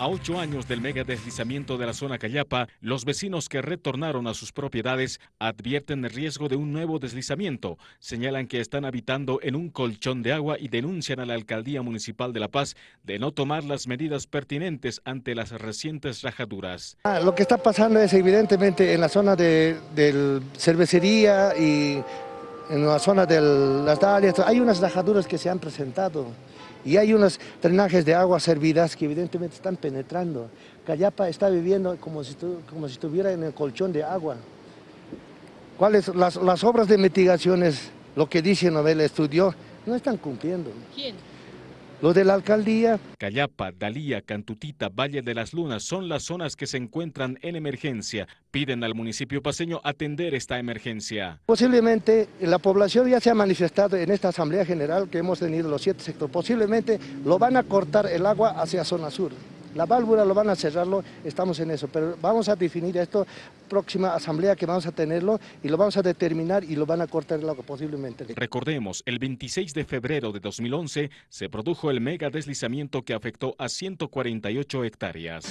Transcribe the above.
A ocho años del mega deslizamiento de la zona Cayapa, los vecinos que retornaron a sus propiedades advierten el riesgo de un nuevo deslizamiento. Señalan que están habitando en un colchón de agua y denuncian a la Alcaldía Municipal de La Paz de no tomar las medidas pertinentes ante las recientes rajaduras. Ah, lo que está pasando es evidentemente en la zona de, de cervecería y en la zona de las dalias, hay unas rajaduras que se han presentado y hay unos drenajes de agua servidas que evidentemente están penetrando. Cayapa está viviendo como si, como si estuviera en el colchón de agua. ¿Cuáles las, las obras de mitigaciones, lo que dice Novel estudió, no están cumpliendo? ¿Quién? Lo de la alcaldía. Cayapa, Dalía, Cantutita, Valle de las Lunas son las zonas que se encuentran en emergencia. Piden al municipio paseño atender esta emergencia. Posiblemente la población ya se ha manifestado en esta asamblea general que hemos tenido los siete sectores. Posiblemente lo van a cortar el agua hacia zona sur. La válvula lo van a cerrarlo, estamos en eso, pero vamos a definir esto, próxima asamblea que vamos a tenerlo y lo vamos a determinar y lo van a cortar el agua posiblemente. Recordemos, el 26 de febrero de 2011 se produjo el mega deslizamiento que afectó a 148 hectáreas.